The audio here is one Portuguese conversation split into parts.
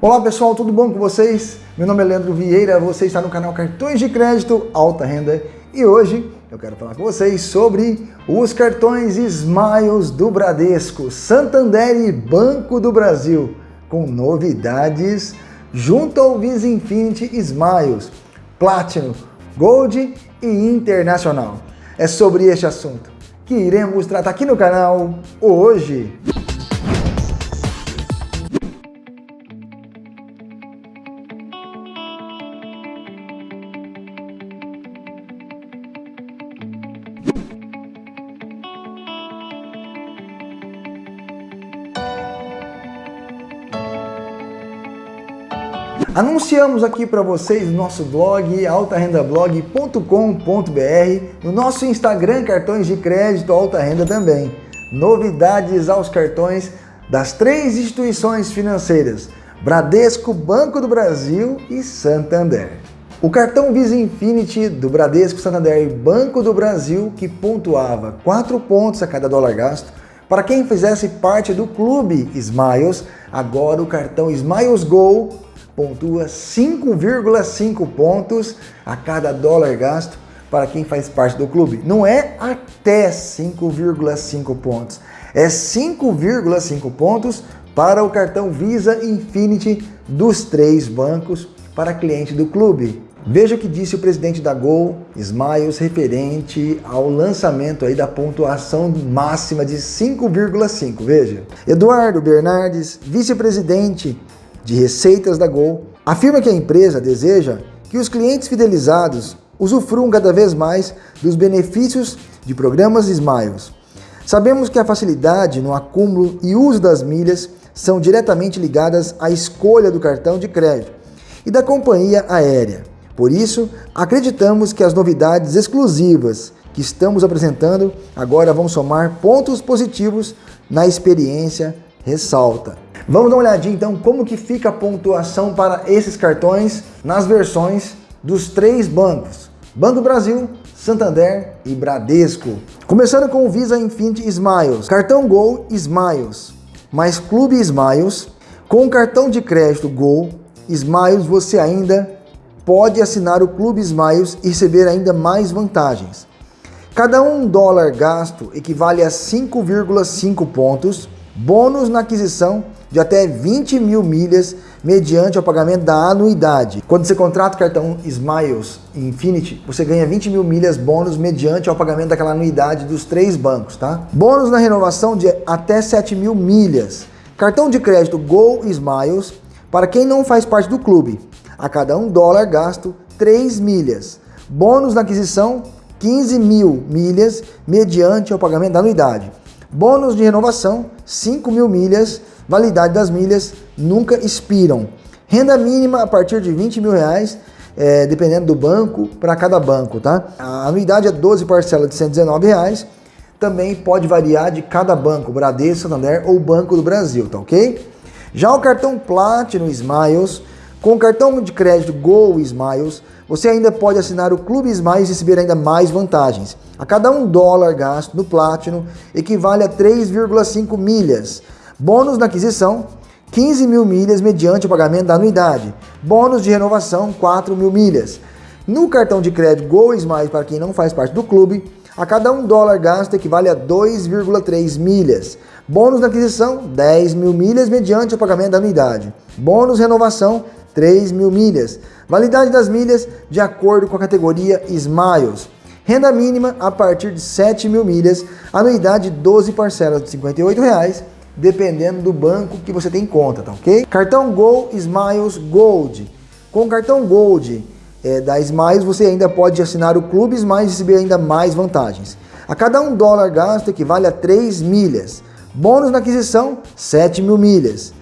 Olá pessoal, tudo bom com vocês? Meu nome é Leandro Vieira, você está no canal Cartões de Crédito Alta Renda e hoje eu quero falar com vocês sobre os cartões Smiles do Bradesco, Santander e Banco do Brasil, com novidades junto ao Visa Infinity Smiles, Platinum, Gold e Internacional. É sobre este assunto que iremos tratar aqui no canal hoje. Anunciamos aqui para vocês no nosso blog altarendablog.com.br, no nosso Instagram Cartões de Crédito Alta Renda também. Novidades aos cartões das três instituições financeiras, Bradesco, Banco do Brasil e Santander. O cartão Visa Infinity do Bradesco, Santander e Banco do Brasil, que pontuava 4 pontos a cada dólar gasto, para quem fizesse parte do clube Smiles, agora o cartão Smiles Go pontua 5,5 pontos a cada dólar gasto para quem faz parte do clube. Não é até 5,5 pontos, é 5,5 pontos para o cartão Visa Infinity dos três bancos para cliente do clube. Veja o que disse o presidente da Gol, Smiles, referente ao lançamento aí da pontuação máxima de 5,5. Veja. Eduardo Bernardes, vice-presidente de receitas da Gol, afirma que a empresa deseja que os clientes fidelizados usufruam cada vez mais dos benefícios de programas Smiles. Sabemos que a facilidade no acúmulo e uso das milhas são diretamente ligadas à escolha do cartão de crédito e da companhia aérea. Por isso, acreditamos que as novidades exclusivas que estamos apresentando agora vão somar pontos positivos na experiência, ressalta. Vamos dar uma olhadinha então como que fica a pontuação para esses cartões nas versões dos três bancos. Banco Brasil, Santander e Bradesco. Começando com o Visa Infinity Smiles, cartão Gol Smiles, mais Clube Smiles. Com o cartão de crédito Gol Smiles você ainda pode assinar o Clube Smiles e receber ainda mais vantagens. Cada um dólar gasto equivale a 5,5 pontos, bônus na aquisição de até 20 mil milhas mediante o pagamento da anuidade. Quando você contrata o cartão Smiles Infinity, você ganha 20 mil milhas bônus mediante o pagamento daquela anuidade dos três bancos, tá? Bônus na renovação de até 7 mil milhas. Cartão de crédito Go Smiles para quem não faz parte do clube. A cada um dólar gasto, 3 milhas. Bônus na aquisição, 15 mil milhas mediante o pagamento da anuidade. Bônus de renovação, 5 mil milhas Validade das milhas nunca expiram. Renda mínima a partir de 20 mil reais, é, dependendo do banco, para cada banco, tá? A anuidade é 12 parcelas de 119 reais. Também pode variar de cada banco, Bradesco, Santander ou Banco do Brasil, tá ok? Já o cartão Platinum Smiles, com o cartão de crédito Go Smiles, você ainda pode assinar o Clube Smiles e receber ainda mais vantagens. A cada um dólar gasto no Platinum equivale a 3,5 milhas. Bônus na aquisição, 15 mil milhas mediante o pagamento da anuidade. Bônus de renovação, 4 mil milhas. No cartão de crédito Go Smiles, para quem não faz parte do clube, a cada um dólar gasto equivale a 2,3 milhas. Bônus na aquisição, 10 mil milhas mediante o pagamento da anuidade. Bônus renovação, 3 mil milhas. Validade das milhas de acordo com a categoria Smiles. Renda mínima a partir de 7 mil milhas. Anuidade 12 parcelas de 58 reais dependendo do banco que você tem conta, tá ok? Cartão Gol Smiles Gold. Com o cartão Gold é, da Smiles, você ainda pode assinar o Clube Smiles e receber ainda mais vantagens. A cada um dólar gasto equivale a 3 milhas. Bônus na aquisição, 7 mil milhas.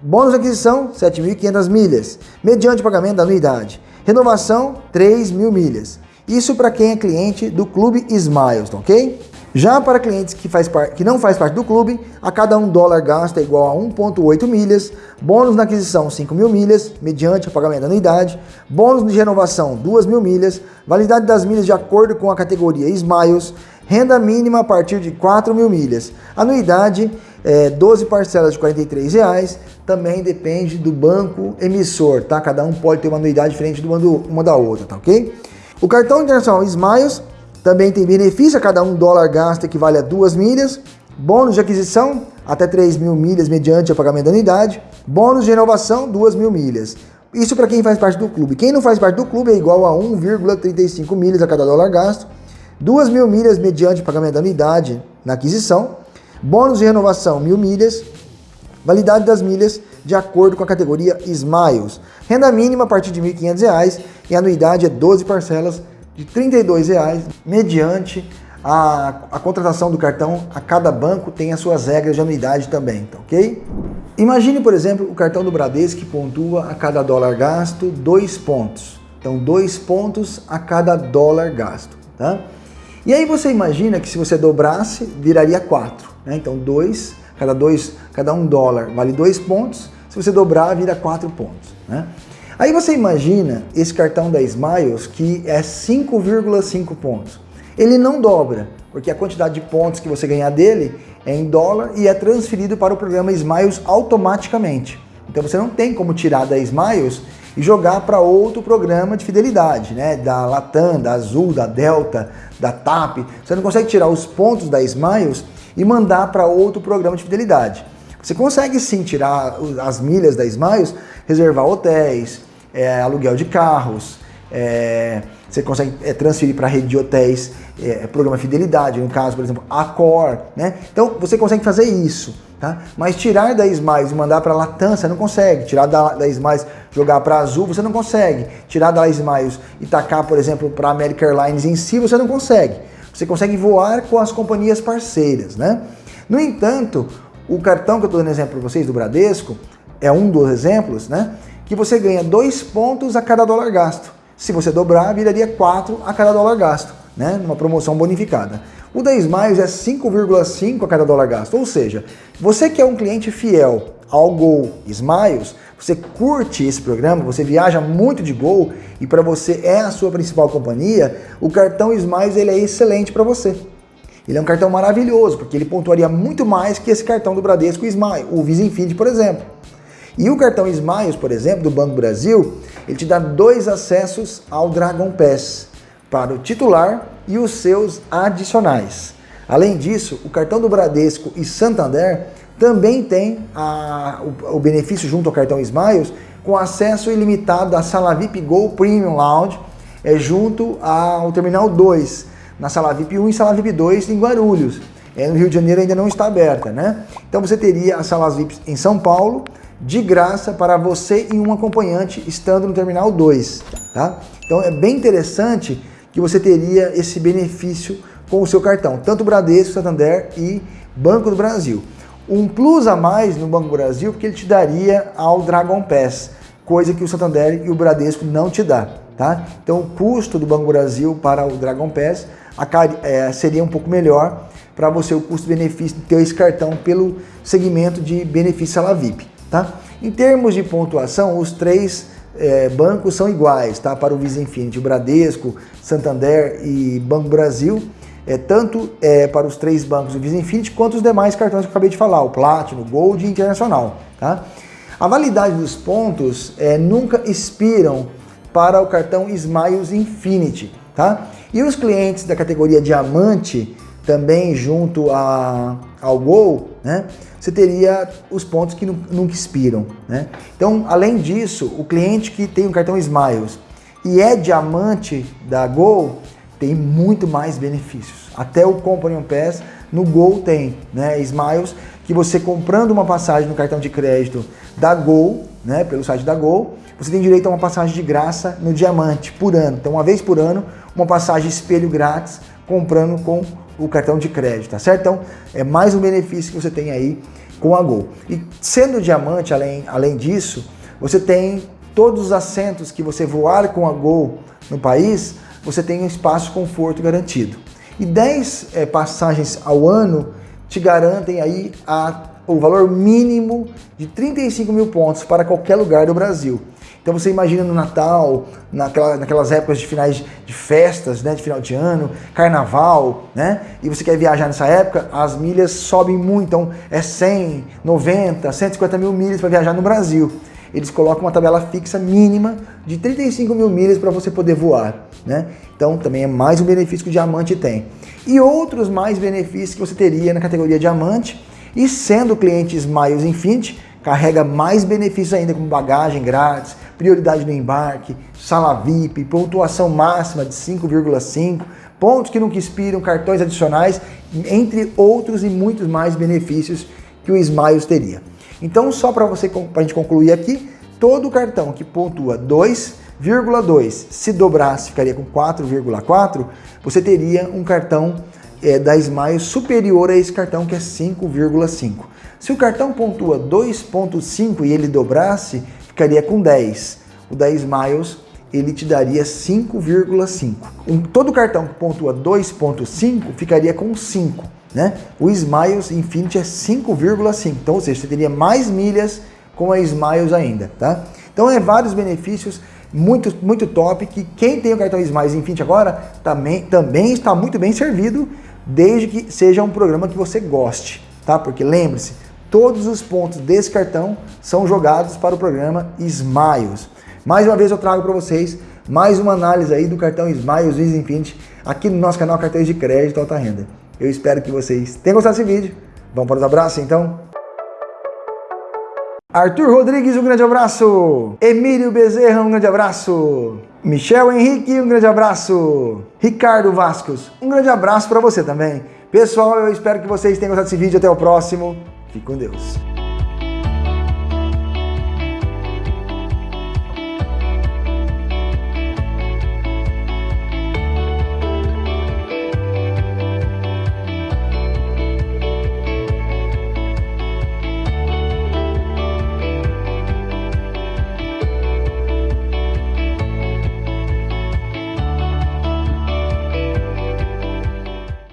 Bônus na aquisição, 7.500 milhas, mediante pagamento da anuidade. Renovação, 3 mil milhas. Isso para quem é cliente do Clube Smiles, ok? Já para clientes que, faz que não faz parte do clube, a cada um dólar gasto é igual a 1,8 milhas, bônus na aquisição 5 mil milhas, mediante o pagamento da anuidade, bônus de renovação 2 mil milhas, validade das milhas de acordo com a categoria Smiles, Renda mínima a partir de 4 mil milhas. Anuidade, é, 12 parcelas de R$ reais. Também depende do banco emissor, tá? Cada um pode ter uma anuidade diferente de uma da outra, tá ok? O cartão internacional Smiles também tem benefício a cada um dólar gasto equivale a duas milhas. Bônus de aquisição, até 3 mil milhas mediante o pagamento da anuidade. Bônus de renovação, 2 mil milhas. Isso para quem faz parte do clube. Quem não faz parte do clube é igual a 1,35 milhas a cada dólar gasto. 2 mil milhas mediante pagamento da anuidade na aquisição, bônus de renovação mil milhas, validade das milhas de acordo com a categoria Smiles, renda mínima a partir de R$ 1.500 e a anuidade é 12 parcelas de R$ 32,00 mediante a, a, contratação do cartão, a cada banco tem as suas regras de anuidade também, tá ok? Imagine, por exemplo, o cartão do Bradesco que pontua a cada dólar gasto dois pontos. Então, dois pontos a cada dólar gasto, tá? E aí você imagina que se você dobrasse, viraria 4. Né? Então 2, cada, dois, cada um dólar vale 2 pontos, se você dobrar, vira 4 pontos. Né? Aí você imagina esse cartão da Smiles que é 5,5 pontos. Ele não dobra, porque a quantidade de pontos que você ganhar dele é em dólar e é transferido para o programa Smiles automaticamente. Então você não tem como tirar da Smiles e jogar para outro programa de fidelidade, né? Da Latam, da Azul, da Delta, da TAP. Você não consegue tirar os pontos da Smiles e mandar para outro programa de fidelidade. Você consegue sim tirar as milhas da Smiles, reservar hotéis, é, aluguel de carros, é, você consegue é, transferir para a rede de hotéis, é, programa Fidelidade, no caso, por exemplo, Accor, né? Então você consegue fazer isso. Tá? Mas tirar da Smiles e mandar para a Latam, você não consegue. Tirar da, da Smiles jogar para Azul, você não consegue. Tirar da Smiles e tacar, por exemplo, para American Airlines em si, você não consegue. Você consegue voar com as companhias parceiras, né? No entanto, o cartão que eu estou dando exemplo para vocês do Bradesco é um dos exemplos, né? Que você ganha dois pontos a cada dólar gasto. Se você dobrar, viraria quatro a cada dólar gasto, né? Numa promoção bonificada. O da Smiles é 5,5 a cada dólar gasto, ou seja, você que é um cliente fiel ao Gol Smiles, você curte esse programa, você viaja muito de Gol e para você é a sua principal companhia, o cartão Smiles ele é excelente para você. Ele é um cartão maravilhoso, porque ele pontuaria muito mais que esse cartão do Bradesco Smiles, o Visa Infinity, por exemplo. E o cartão Smiles, por exemplo, do Banco Brasil, ele te dá dois acessos ao Dragon Pass para o titular e os seus adicionais. Além disso, o cartão do Bradesco e Santander também tem a, o, o, benefício junto ao cartão Smiles com acesso ilimitado à sala VIP Go Premium Lounge é, junto ao Terminal 2, na sala VIP 1 e sala VIP 2 em Guarulhos. É, no Rio de Janeiro ainda não está aberta, né? Então você teria as salas VIP em São Paulo, de graça para você e um acompanhante estando no Terminal 2, tá? Então é bem interessante que você teria esse benefício com o seu cartão, tanto Bradesco, Santander e Banco do Brasil. Um plus a mais no Banco Brasil, porque ele te daria ao Dragon Pass, coisa que o Santander e o Bradesco não te dá. Tá? Então o custo do Banco Brasil para o Dragon Pass é, seria um pouco melhor para você o custo-benefício ter esse cartão pelo segmento de benefício sala VIP. Tá? Em termos de pontuação, os três é, bancos são iguais, tá? Para o Visa Infinity, o Bradesco, Santander e Banco Brasil, é, tanto é, para os três bancos do Visa Infinity quanto os demais cartões que eu acabei de falar, o Platinum, Gold e Internacional, tá? A validade dos pontos é, nunca expiram para o cartão Smiles Infinity, tá? E os clientes da categoria Diamante, também junto a, ao Gol, né? você teria os pontos que nunca expiram. Né? Então, além disso, o cliente que tem um cartão Smiles e é diamante da Gol tem muito mais benefícios. Até o Companion Pass no Gol tem, né? Smiles, que você comprando uma passagem no cartão de crédito da Gol, né, pelo site da Gol, você tem direito a uma passagem de graça no Diamante por ano. Então, uma vez por ano, uma passagem espelho grátis comprando com o cartão de crédito, tá certo? Então, é mais um benefício que você tem aí com a Gol. E sendo diamante, além, além disso, você tem todos os assentos que você voar com a Gol no país, você tem um espaço conforto garantido. E 10 é, passagens ao ano te garantem aí a, o valor mínimo de 35 mil pontos para qualquer lugar do Brasil. Então você imagina no Natal, naquela, naquelas épocas de finais de festas, né, de final de ano, carnaval, né? E você quer viajar nessa época, as milhas sobem muito, então é 100, 90, 150 mil milhas para viajar no Brasil. Eles colocam uma tabela fixa mínima de 35 mil milhas para você poder voar, né? Então também é mais um benefício que o diamante tem. E outros mais benefícios que você teria na categoria diamante, e sendo cliente Smiles Infinity, carrega mais benefícios ainda, como bagagem grátis, prioridade no embarque, sala VIP, pontuação máxima de 5,5, pontos que nunca expiram, cartões adicionais, entre outros e muitos mais benefícios que o Smiles teria. Então, só para você, para a gente concluir aqui, todo cartão que pontua 2,2, se dobrasse ficaria com 4,4, você teria um cartão é, da Smiles superior a esse cartão que é 5,5. Se o cartão pontua 2,5 e ele dobrasse, ficaria com 10. O da Smiles ele te daria 5,5. Um, todo cartão que pontua 2,5 ficaria com 5. Né? O Smiles Infinity é 5,5. Então, ou seja, você teria mais milhas com a Smiles ainda. Tá? Então, é vários benefícios muito, muito top que quem tem o cartão Smiles Infinity agora também, também está muito bem servido, desde que seja um programa que você goste. Tá? Porque lembre-se, todos os pontos desse cartão são jogados para o programa Smiles. Mais uma vez eu trago para vocês mais uma análise aí do cartão Smiles Visa Infinity aqui no nosso canal Cartões de Crédito Alta Renda. Eu espero que vocês tenham gostado desse vídeo. Vamos para os abraços então? Arthur Rodrigues, um grande abraço. Emílio Bezerra, um grande abraço. Michel Henrique, um grande abraço. Ricardo Vascos, um grande abraço para você também. Pessoal, eu espero que vocês tenham gostado desse vídeo. Até o próximo. Fique com Deus.